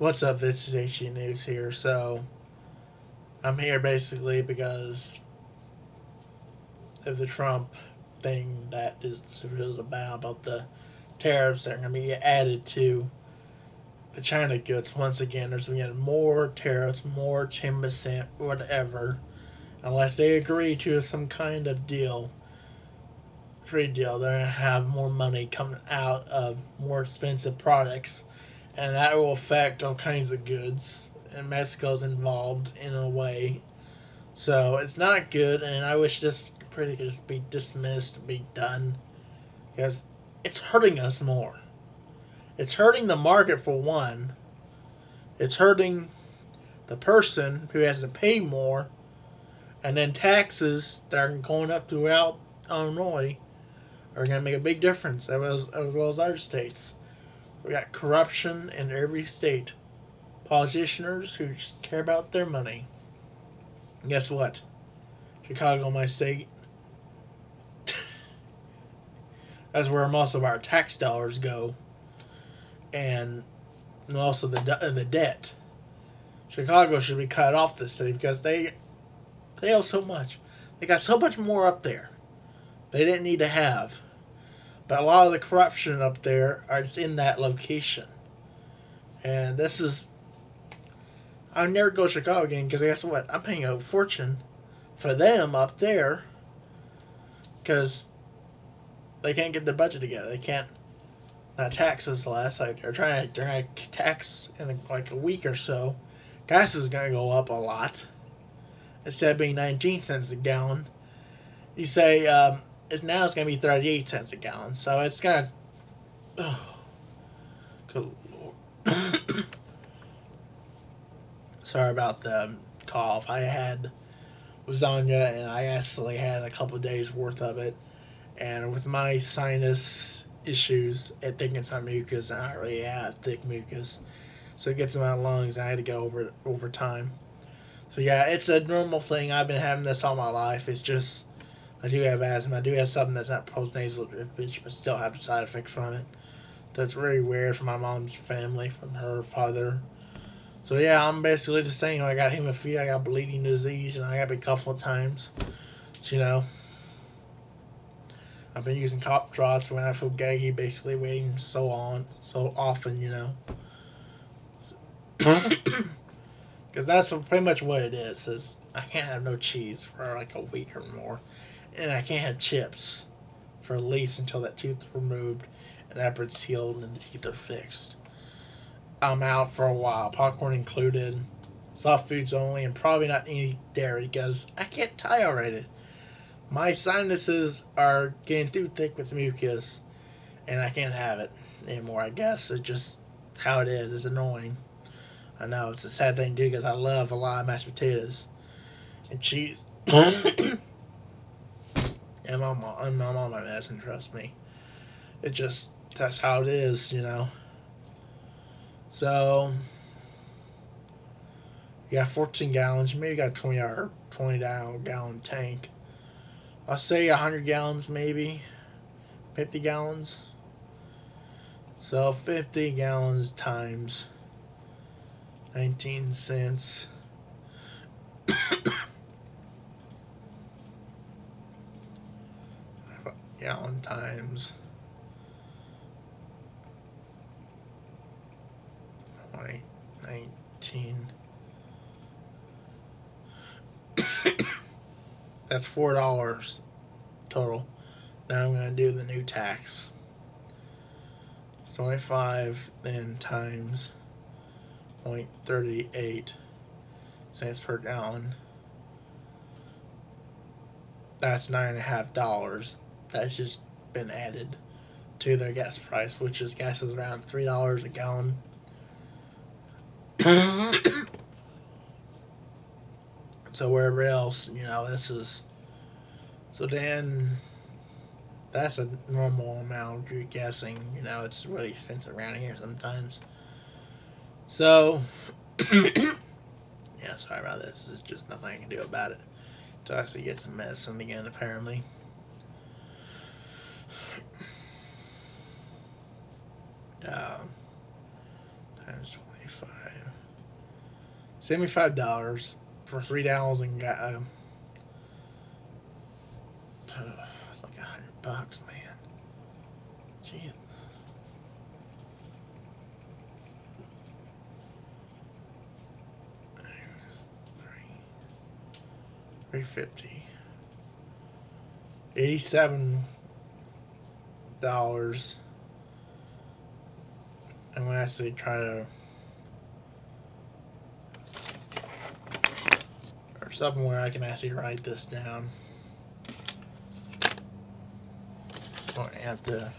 What's up? This is HG News here. So, I'm here basically because of the Trump thing that is is about about the tariffs that are going to be added to the China goods. Once again, there's going to be more tariffs, more ten percent, whatever, unless they agree to some kind of deal, trade deal. They're going to have more money coming out of more expensive products and that will affect all kinds of goods. And Mexico's involved in a way, so it's not good. And I wish this pretty could just be dismissed, be done, because it's hurting us more. It's hurting the market for one. It's hurting the person who has to pay more, and then taxes that are going up throughout Illinois are going to make a big difference, as well as, as well as other states. We got corruption in every state. Politicians who care about their money. And guess what? Chicago, my state. That's where most of our tax dollars go. And also the the debt. Chicago should be cut off this city because they they owe so much. They got so much more up there. They didn't need to have. But a lot of the corruption up there is in that location. And this is. I'll never go to Chicago again because guess what? I'm paying a fortune for them up there because they can't get their budget together. They can't. Not taxes less. Like they're trying to, they're trying to tax in like a week or so. Gas is going to go up a lot. Instead of being 19 cents a gallon, you say um, is now it's going to be 38 cents a gallon. So it's to. Oh, good lord. Sorry about the um, cough. I had lasagna and I actually had a couple days worth of it. And with my sinus issues, I think it's my mucus. I don't really have thick mucus. So it gets in my lungs. And I had to go over it over time. So yeah, it's a normal thing. I've been having this all my life. It's just I do have asthma. I do have something that's not postnasal drip, but still have side effects from it. That's very weird from my mom's family, from her father. So yeah, I'm basically the same. I got hemophilia, I got bleeding disease, and I got a couple of times. So, you know, I've been using cough drops when I feel gaggy, basically waiting so on, so often, you know. Because that's pretty much what it is. Is I can't have no cheese for like a week or more and I can't have chips for at least until that tooth is removed and after it's healed and the teeth are fixed. I'm out for a while, popcorn included, soft foods only, and probably not any dairy because I can't tolerate it. My sinuses are getting too thick with mucus, and I can't have it anymore. I guess it's just how it is. It's annoying. I know it's a sad thing to do because I love a lot of mashed potatoes and cheese. and my mom and my mom doesn't trust me. It just that's how it is, you know. So you got 14 gallons. Maybe you got 20 or 20 gallon tank. I'll say 100 gallons, maybe 50 gallons. So 50 gallons times 19 cents. Gallon times point nineteen. That's four dollars total. Now I'm gonna do the new tax. Twenty-five then times point thirty-eight cents per gallon. That's nine and a half dollars that's just been added to their gas price, which is gas is around three dollars a gallon. so wherever else, you know, this is so then that's a normal amount of guessing. You know, it's really expensive around here sometimes. So yeah, sorry about this. There's just nothing I can do about it. So I actually get some medicine again apparently. Um, times Seventy-five. Seventy-five dollars for three thousand. Got um, it's like a hundred bucks, man. Jeez. Three fifty. Eighty-seven dollars. I'm gonna actually try to or something where I can actually write this down. Don't have to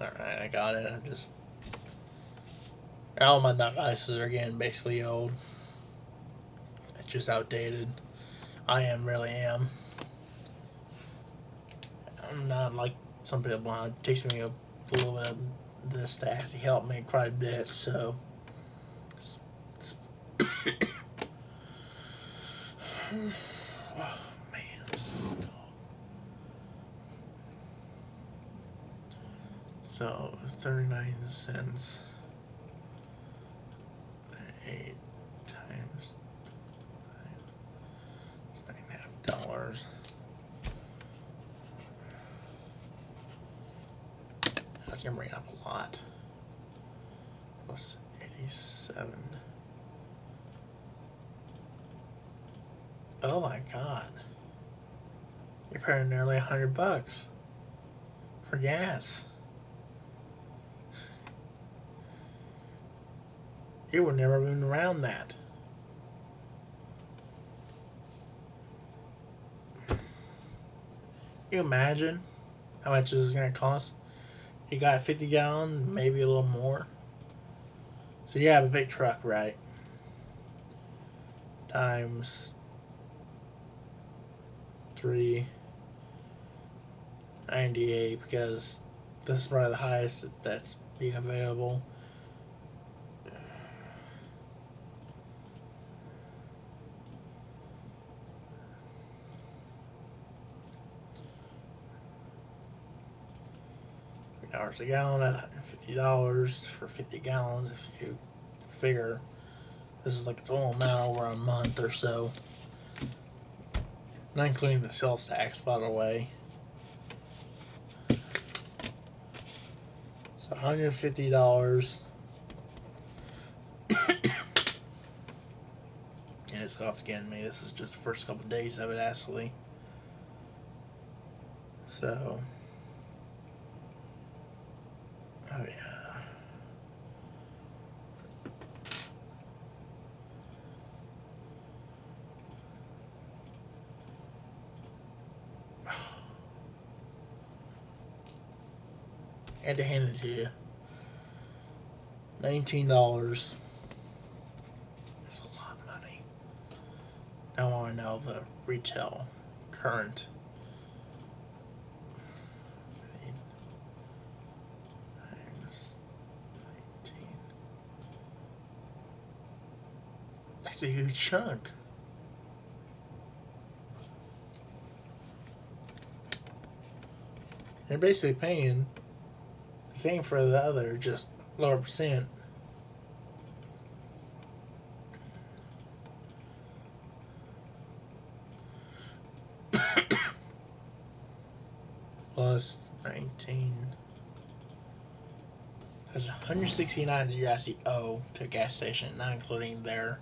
Alright, I got it. I'm just all my devices are getting basically old. Just outdated. I am really am. I'm not like some people. It takes me a little bit of this to actually help me quite a bit. So. oh man, this is dull. So thirty-nine cents. Eight times it's nine and a half dollars. Bring it up a lot. Plus eighty-seven. Oh my god. You're paying nearly a hundred bucks for gas. You were never even around that. Can you imagine how much this is going to cost? You got 50 gallon, maybe a little more. So you have a big truck, right? Times three ninety eight because this is probably the highest that's being available. Dollars. A gallon at $150 for 50 gallons if you figure this is like a total amount over a month or so. Not including the sales tax by the way. So $150 and it's off again me this is just the first couple of days of it actually. So Oh yeah. Had to hand it to you. Nineteen dollars. That's a lot of money. I want to know the retail current That's a huge chunk. They're basically paying same for the other, just lower percent. Plus 19. That's 169 that you actually owe to a gas station, not including their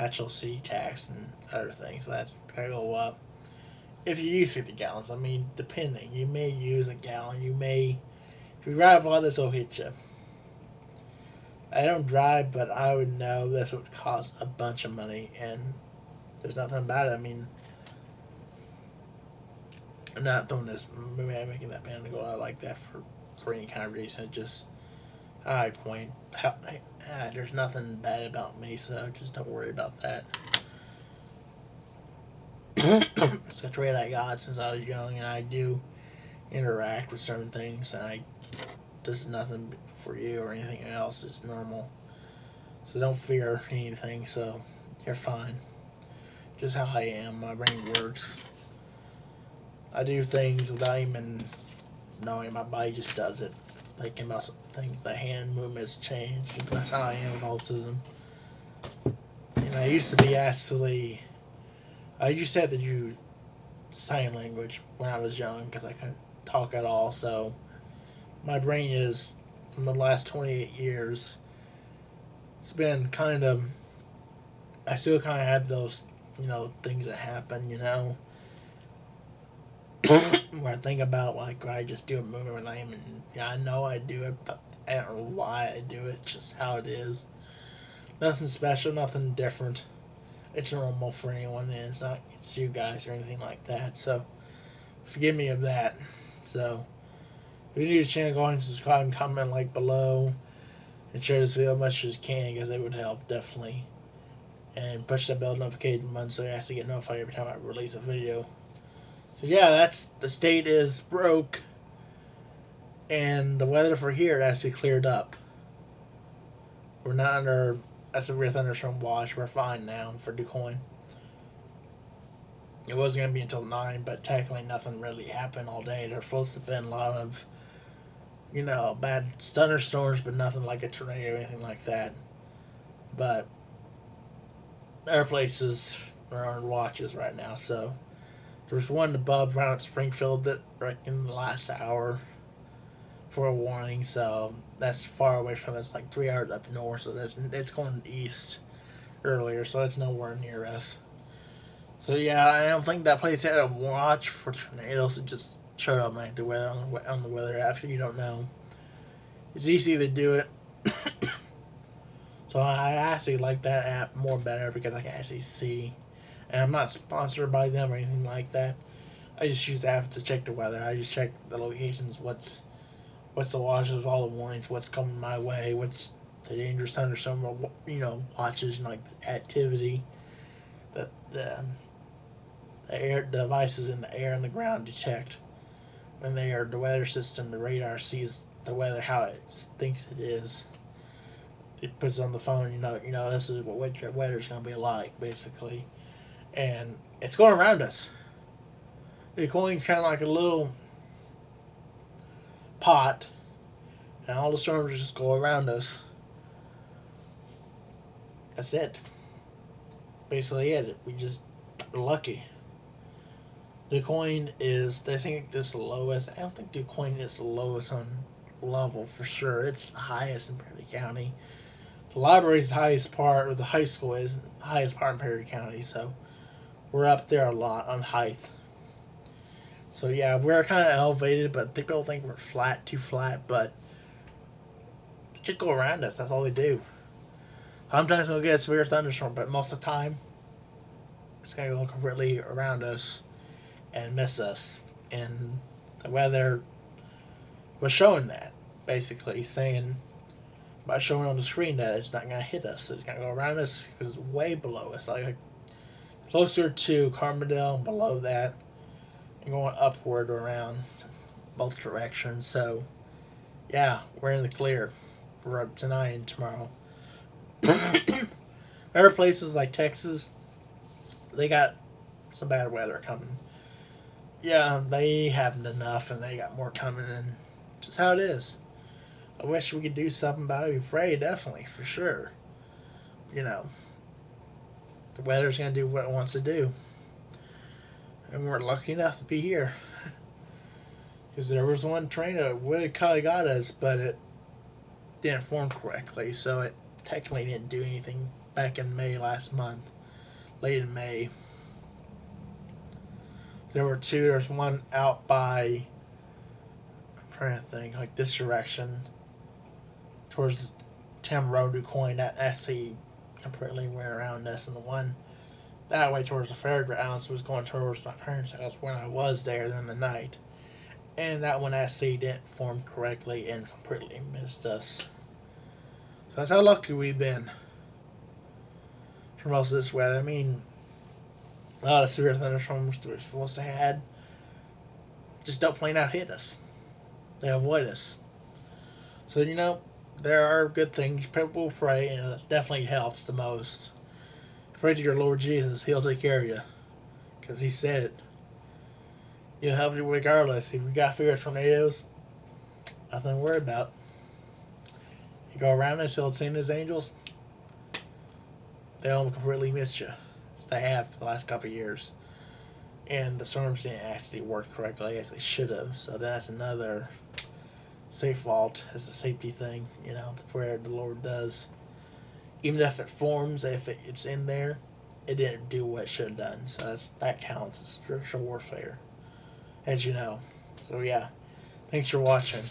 HLC tax and other things. So that's gonna go up. If you use 50 gallons, I mean, depending, you may use a gallon. You may, if you drive lot, this will hit you. I don't drive, but I would know this would cost a bunch of money, and there's nothing it. I mean, I'm not doing this, I'm making that pan go out like that for, for any kind of reason. Just, I point, how, ah, there's nothing bad about me, so just don't worry about that. it's a trait I got since I was young, and I do interact with certain things, and I this is nothing for you or anything else. It's normal, so don't fear anything. So you're fine. Just how I am. My brain works. I do things without even knowing my body just does it. Thinking about things, the hand movements change. That's how I am with autism. And I used to be actually, I used to have to do sign language when I was young because I couldn't talk at all. So my brain is, in the last 28 years, it's been kind of, I still kind of have those, you know, things that happen, you know. where I think about like I just do a movement with and yeah, I know I do it, but I don't know why I do it. Just how it is. Nothing special, nothing different. It's normal for anyone. And it's not it's you guys or anything like that. So forgive me of that. So if you're new to channel, go ahead and subscribe and comment like below and share this video as much as you can because it would help definitely. And push that bell notification button so you actually get notified every time I release a video. So yeah, that's the state is broke, and the weather for here actually cleared up. We're not under a severe thunderstorm watch. We're fine now for Du Quoin. It wasn't gonna be until nine, but technically nothing really happened all day. There's supposed to have been a lot of, you know, bad thunderstorms, but nothing like a tornado or anything like that. But our places are on watches right now, so there's one above around Springfield that in the last hour for a warning, so that's far away from us, like three hours up north. So that's it's going east earlier, so it's nowhere near us. So yeah, I don't think that place had a watch for tornadoes. It just showed up like the weather on the, on the weather app. You don't know. It's easy to do it. so I actually like that app more better because I can actually see and I'm not sponsored by them or anything like that. I just use the app to check the weather. I just check the locations, what's what's the watches, all the warnings, what's coming my way, what's the dangerous thunderstorm, you know, watches and like activity, the the the air devices in the air and the ground detect when they are the weather system. The radar sees the weather how it thinks it is. It puts on the phone. You know, you know this is what weather is going to be like, basically and it's going around us. Du Quoin's kind of like a little pot, and all the storms just go around us. That's it. Basically, it. We just lucky. Du Quoin is, I think this lowest. I don't think Du Quoin is the lowest on level for sure. It's the highest in Perry County. The library's the highest part, or the high school is the highest part in Perry County. So we're up there a lot on height. So yeah, we're kind of elevated, but people think we're flat, too flat, but just go around us. That's all they do. Sometimes we'll get a severe thunderstorm, but most of the time, it's going to go completely around us and miss us. And the weather was showing that, basically, saying by showing on the screen that it's not going to hit us. It's going to go around us because it's way below us, like closer to Carbondale, below that, and going upward around both directions. So, yeah, we're in the clear for tonight and tomorrow. Other places like Texas, they got some bad weather coming. Yeah, they haven't enough, and they got more coming, and just how it is. I wish we could do something about it. Afraid, definitely, for sure. You know the weather's going to do what it wants to do. And we're lucky enough to be here. Because there was one train that would have kind of got us, but it didn't form correctly. So it technically didn't do anything back in May last month. Late in May. There were two. There's one out by, I'm trying to think, like this direction. Towards Tim Road Coin. That actually completely went around us, and the one that way towards the fairgrounds was going towards my parents' house when I was there in the night. And that one actually didn't form correctly and completely missed us. So that's how lucky we've been for most of this weather. I mean, lot of severe thunderstorms we're supposed to have just don't plain out hit us. They avoid us. So, you know, there are good things. People pray, and it definitely helps the most. Pray to your Lord Jesus. He'll take care of you. Because he said it. You'll help you regardless. If you got fear tornadoes, nothing to worry about. You go around this hill seeing his angels, they don't completely miss you. They have for the last couple of years. And the storms didn't actually work correctly as they should have. So that's another safe vault as a safety thing, you know, where the Lord does. Even if it forms, if it, it's in there, it didn't do what it should have done. So that's, that counts as spiritual warfare, as you know. So yeah, thanks for watching.